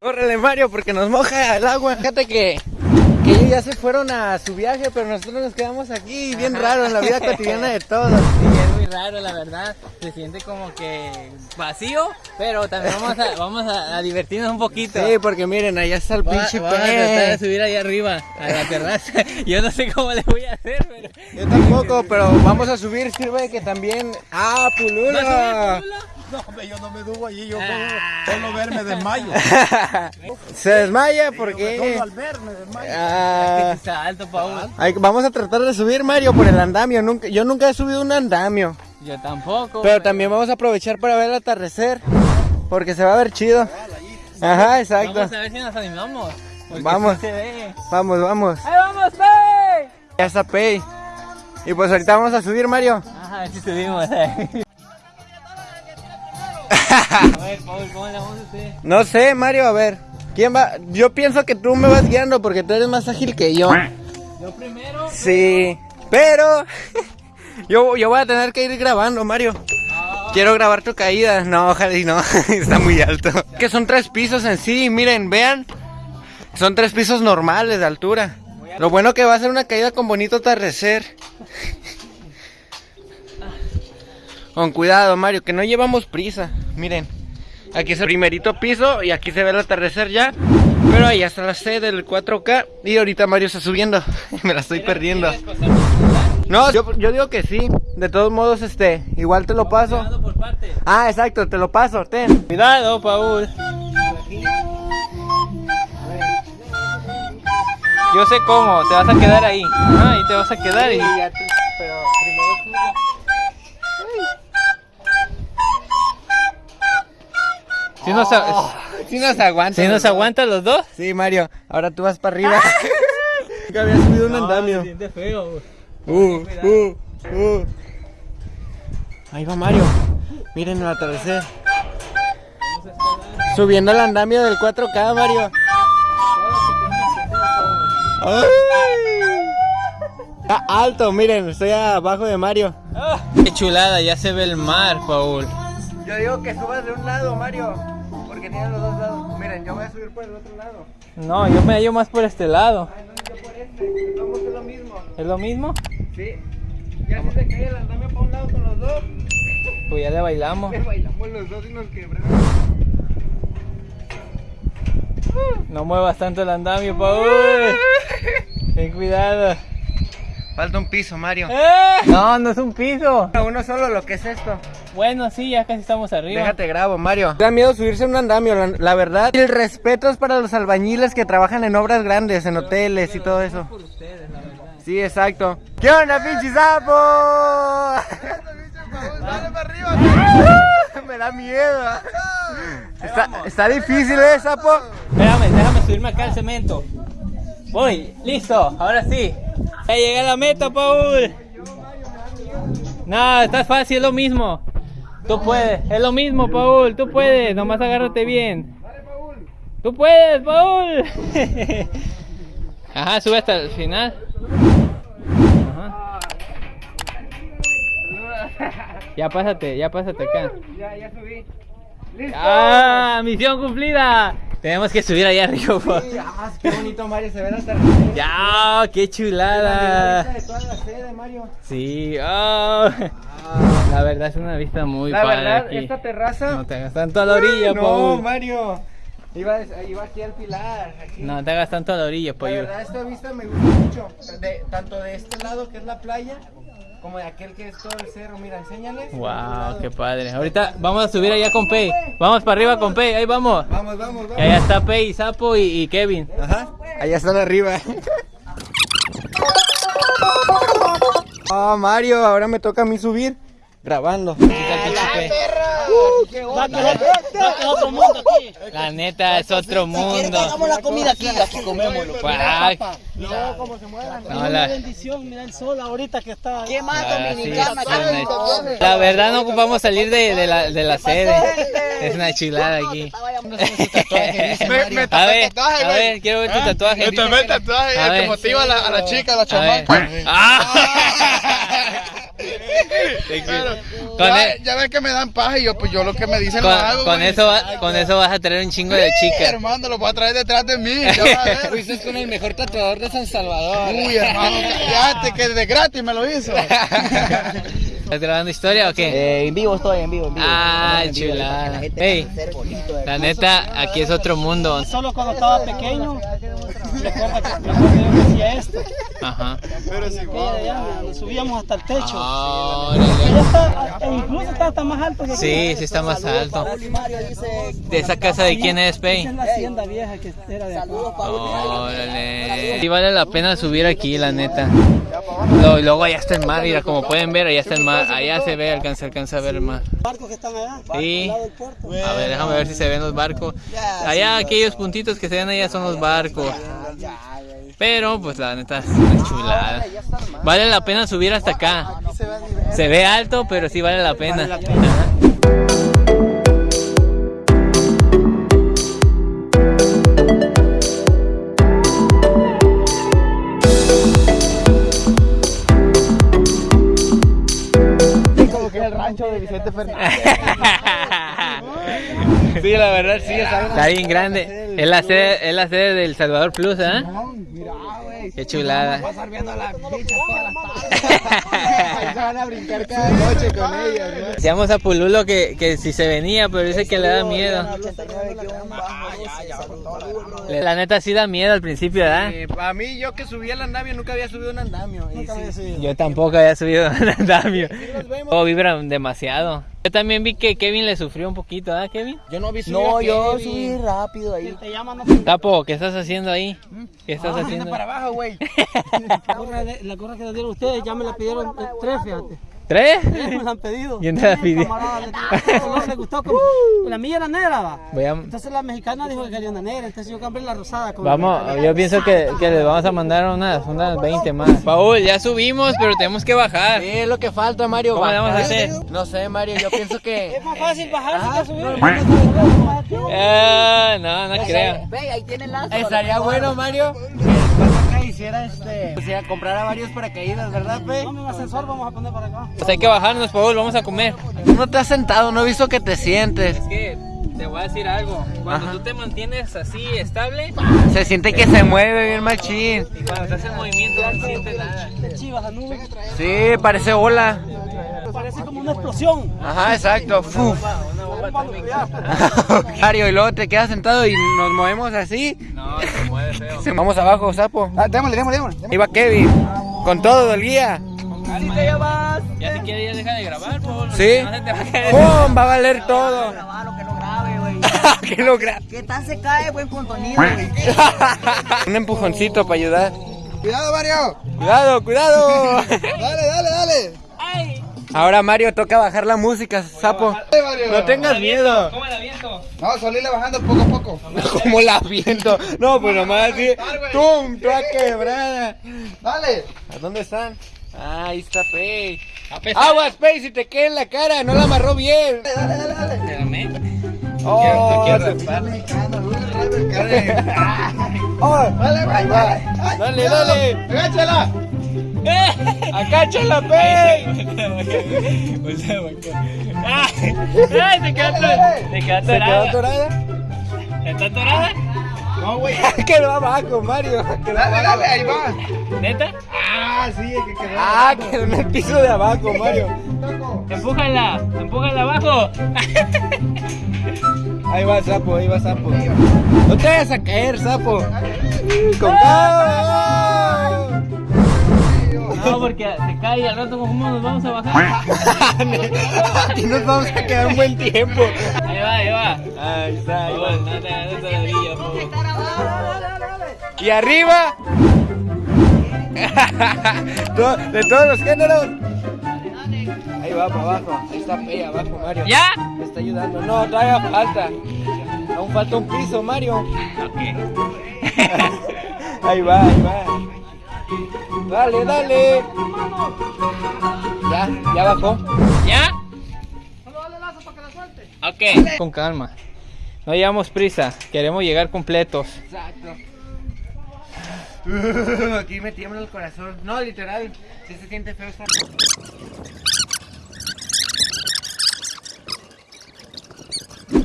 Córrele Mario porque nos moja el agua. Fíjate que, que ellos ya se fueron a su viaje, pero nosotros nos quedamos aquí, bien raro en la vida cotidiana de todos. Sí, es muy raro, la verdad. Se siente como que vacío, pero también vamos a, vamos a, a divertirnos un poquito. Sí, porque miren, allá está el Voy a, pinche voy a tratar de subir allá arriba, a la terraza. Yo no sé cómo le voy a hacer, pero... Yo tampoco, pero vamos a subir, sirve que también... ¡Ah, pulula! ¿Vas a subir, No, hombre, yo no me dubo allí, yo Ah. solo verme desmayo. Se desmaya porque... al verme desmayo. Ah, Está alto, Paul. vamos a tratar de subir, Mario, por el andamio. Nunca, yo nunca he subido un andamio. Yo tampoco. Pero también vamos a aprovechar para ver el atardecer. Porque se va a ver chido. Ajá, exacto. Vamos a ver si nos animamos. Vamos. sí se ve. Vamos, vamos. ¡Ahí vamos, Pei! Ya está Pay. Y pues ahorita vamos a subir, Mario. Ajá, ver si subimos. eh. A ver, Paul, ¿cómo le vamos a hacer? No sé, Mario, a ver. ¿Quién va? Yo pienso que tú me vas guiando porque tú eres más ágil que yo. Yo primero. Sí. Pero yo, yo voy a tener que ir grabando, Mario. Quiero grabar tu caída. No, ojalá y no. Está muy alto. Que son tres pisos en sí. Miren, vean. Son tres pisos normales de altura. Lo bueno que va a ser una caída con bonito atardecer. Con cuidado, Mario, que no llevamos prisa. Miren, aquí es el primerito piso y aquí se ve el atardecer ya. Pero ahí está la C del 4K y ahorita Mario está subiendo. Me la estoy perdiendo. No, yo, yo digo que sí. De todos modos, este, igual te lo paso. Por. Ah, exacto, te lo paso, ten. Cuidado, Paul. Yo sé cómo, te vas a quedar ahí. Ajá, y te vas a quedar y... Si nos, a- Si nos aguanta. si nos aguantan los dos. Sí, Mario, ahora tú vas para arriba. Nunca había subido un andamio. siente feo. Uh, uh, uh. Ahí va Mario. Miren el atardecer. Subiendo el andamio del 4K, Mario. Ay. Está alto, miren, estoy abajo de Mario. Qué chulada, ya se ve el mar, Paul. Yo digo que subas de un lado, Mario. Los dos lados. Miren, yo voy a subir por el otro lado. No, yo me hallo más por este lado. Ay, no, yo por este. Vamos hacer lo mismo. ¿Es lo mismo? Sí. Ya si se cae el andamio para un lado con los dos. Pues ya le bailamos. Bailamos los dos y nos quebramos. No muevas tanto el andamio, Paul. Ten cuidado. Falta un piso, Mario. ¡Eh! No, no es un piso. Uno solo lo que es esto. Bueno, sí, ya casi estamos arriba. Déjate grabo, Mario. Da miedo subirse a un andamio, la, la verdad. El respeto es para los albañiles que trabajan en obras grandes, en hoteles y todo eso. Por ustedes, la verdad. Sí, exacto. ¿Qué onda, pinche sapo? Me da miedo. Está, está difícil, ¿eh, sapo? Espérame, déjame subirme acá al cemento. Voy, listo, ahora sí. Ya llegué a la meta, Paul. No, está fácil, es lo mismo. Tú puedes, es lo mismo, Paul. Tú puedes, nomás agárrate bien. Tú puedes, Paul. Ajá, sube hasta el final. Ajá. Ya pásate, ya pásate acá. Ya, ya subí. ¡Listo! ¡Ah! ¡Misión cumplida! Tenemos que subir allá arriba. pa. Sí, ah, qué bonito, Mario, se ve el atardecer. ¡Ya! ¡Qué La chulada! vista de toda la sede, Mario. Sí, oh. La verdad es una vista muy La padre verdad, aquí. esta terraza. No te hagas tanto a la orilla, no, Paul. Mario. Iba, iba aquí al pilar. Aquí. No te hagas tanto a la orilla, La pollo. verdad, esta vista me gusta mucho. De, tanto de este lado, que es la playa, como de aquel que es todo el cerro. Mira, enséñales. Wow, qué padre. Ahorita vamos a subir allá con Pei. Vamos para arriba con Pei, ahí vamos. Vamos, vamos, Y vamos. allá está Pei, Sapo y, y Kevin. Ajá. Allá están arriba. Oh, Mario, ahora me toca a mí subir grabando. Aquí está el pinche Pei. Va otro mundo aquí. La neta es otro mundo. Hagamos la comida aquí, aquí comemos. Ay, No, como se muevan. no, la, bendición, mira el sol ahorita que está. ¿Qué más ah, sí, dominicana? es una- la verdad no ocupamos salir de, de la, de la sede. Es una chulada aquí. A ver, el tatuaje, a güey. ver, quiero ver tu tatuaje. Me tapé el tatuaje, que motiva a la, chica, a la A ver. chamaca. Claro. Con ya, e- ya ves que me dan paja y yo, pues yo lo que me dicen lo Con, hago. con güey. eso va- con eso vas a traer un chingo de chicas. hermano, lo voy a traer detrás de mí. Vas. Fuiste con el mejor tatuador de San Salvador. Uy, hermano, cállate, que de gratis me lo hizo. ¿Estás grabando historia o qué? Eh, en vivo estoy, en vivo, en vivo. Ah, En vivo, chulada. La Ey. bonito, La neta, aquí es otro mundo. Solo cuando estaba pequeño, recuerda que recuerda que yo hacía esto. Ajá. Pero allá, nos subíamos hasta el techo. Órale. Ella está, e incluso está hasta más alto que aquí. Sí, sí está más alto. Paul y Mario dice. ¿De esa casa de quién es, Esa Pei? es la hacienda vieja que era de acá. Y. Órale. Sí vale la pena subir aquí, la neta. Lo- luego allá está el mar, mira, como pueden ver, allá está el mar. Allá se ve, alcanza, alcanza a ver el mar. barcos que están allá. Sí. A ver, déjame ver si se ven los barcos. Allá, aquellos puntitos que se ven allá son los barcos. Pero, pues la neta, es una chulada. Vale la pena subir hasta acá. Se ve alto, pero sí vale la pena. Ajá. como que es el rancho de Vicente Fernández. Sí, la verdad sí, está bien grande. Es la sede, es la sede del Salvador Plus, ¿eh? Mira, güey. Qué chulada. Estar viendo a las bichas todas las van a brincar cada noche con ellas, ¿no? Decíamos a Pululo que, que si se venía, pero dice que le da miedo. 89 que un bajo 12, La neta sí da miedo al principio, ¿verdad? a mí, yo que subí al andamio, nunca había subido un andamio. sí. Yo tampoco había subido un andamio. Oh, vibran demasiado. Yo también vi que Kevin le sufrió un poquito, ¿verdad, Kevin? Yo no vi subir No, a yo Kevin. subí rápido ahí. Te llaman a Tapo, ¿qué estás haciendo ahí? ¿Qué estás haciendo? Para abajo, güey. la la gorra que le dieron ustedes, ya me la pidieron tres, fíjate. ¿Tres? Tres me la han pedido. ¿Quién te la? Camarada, le- gustó. Como, la mía era negra, va. Voy a- Entonces la mexicana dijo que quería una negra, entonces yo compré la rosada. Con Vamos, yo pienso que, que les vamos a mandar unas, unas 20 más. Paul, ya subimos, pero tenemos que bajar. Sí, es lo que falta, Mario. ¿Cómo le vamos a bajar. hacer? No sé, Mario, yo pienso que... Es más fácil bajarse que subir. Ah, no, no creo. Ve, ahí tienen lazo. Estaría bueno, Mario. Hiciera este. O sea, comprara varios paracaídas, ¿verdad, Pe? No, mi ascensor vamos a poner para acá. Pues hay que bajarnos, Paul, vamos a comer. Tú no te has sentado, no he visto que te sientes. Es que te voy a decir algo. Cuando Ajá. tú te mantienes así estable Se siente que se mueve bien machín. y cuando estás en movimiento no se siente nada. Sí, parece ola. Parece como una explosión. Ajá, exacto. Fuf. Mario, y luego te quedas sentado y nos movemos así. No, se mueve feo. Vamos abajo, sapo. Ah, démosle, démosle, démosle. Ahí va Kevin. Con todo el guía. Ya si quieres ya deja de grabar, Paul. Sí. ¡Pum! Va a valer todo. Lo que no grabe, güey. que lo gra- ¿Qué tal se cae, buen contenido, güey? Un empujoncito para ayudar. Cuidado, Mario. Cuidado, cuidado. Dale, dale, dale. Ahora Mario toca bajar la música, sapo. Dale, Mario. No tengas miedo. ¿Cómo la viento? No, bajando poco a poco. Como la viento. No, pues nomás así. ¡Tum! Toda quebrada. Dale. ¿A dónde están? Ah, ahí está Pei. Aguas, Pei, si te queda en la cara, no la amarró bien. Espérame. Oh, quiero se- Oh, dale, güey, dale. Ay, Dale, cuidado. dale. Agáchala. ¡Acáchala, Pei! ¡Ay! ¡Ay! Se quedó atorada. Se quedó ¿Se quedó atorada. ¿Está atorada? No, güey. Quedó abajo, Mario. Quedó Dale, abajo. dale, ahí va. ¿Neta? Ah, sí, es que quedó. Ah, quedó en el piso de abajo, Mario. Empújala, empújala abajo. Ahí va sapo, ahí va sapo. No te vayas a caer, sapo. Con calma. Porque se cae y al rato cómo nos vamos a bajar. Aquí nos vamos a quedar un buen tiempo. Ahí va, ahí va. Ahí está, ahí va. no no. Y arriba. De todos los géneros. Ahí va para abajo. Ahí está ahí abajo, Mario. ¿Ya? Me está ayudando. No, todavía falta. Aún falta un piso, Mario. Ok. Ahí va, ahí va. Dale, dale. Ya, ya bajó. ¿Ya? Ok. Con calma. No llevamos prisa. Queremos llegar completos. Exacto. aquí me tiembla el corazón. No, literal. Sí se siente feo estar.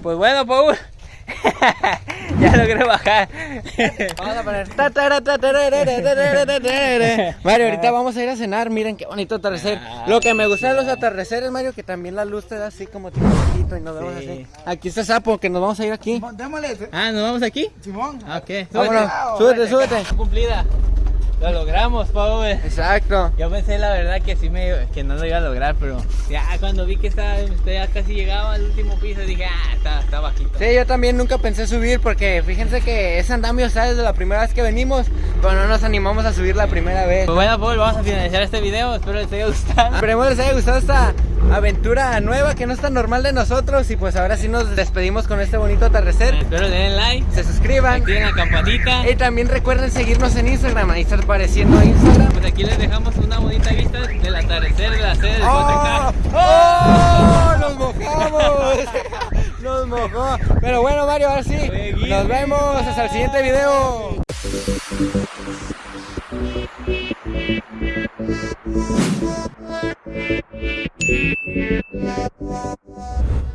Pues bueno, Paul. ya logré bajar. Vamos a poner. Mario, ahorita vamos a ir a cenar. Miren qué bonito atardecer. Lo que me gusta de los atardeceres, Mario, que también la luz te da así como tipo poquito y nos vemos Sí. así. Aquí está Sapo, que nos vamos a ir aquí. Démosle, ah, ¿nos vamos aquí? Simón. Ah, Ok. Vámonos, súbete, súbete. Cumplida. Lo logramos, Paul. Exacto. Yo pensé la verdad que sí me que no lo iba a lograr, pero ya cuando vi que estaba ya casi llegaba al último piso dije, ah, está, está bajito. Sí, yo también nunca pensé subir porque fíjense que ese andamio está desde la primera vez que venimos, pero no nos animamos a subir la primera vez. Pues bueno, Paul, vamos a finalizar este video. Espero les haya gustado. Esperemos les haya gustado esta aventura nueva que no es tan normal de nosotros y pues ahora sí nos despedimos con este bonito atardecer. Espero le den like, Se suscriban activen la campanita. y también recuerden seguirnos en Instagram, ahí está apareciendo Instagram. Pues aquí les dejamos una bonita vista del atardecer de la sede del ¡Oh! ¡Oh! ¡Nos mojamos! Nos mojó. Pero bueno, Mario, ahora sí. Nos vemos hasta el siguiente video. Thank you.